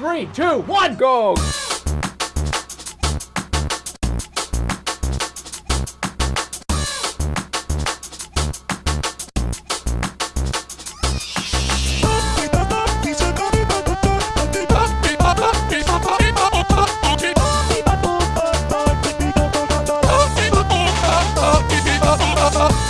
Three, two, one, go! Oh!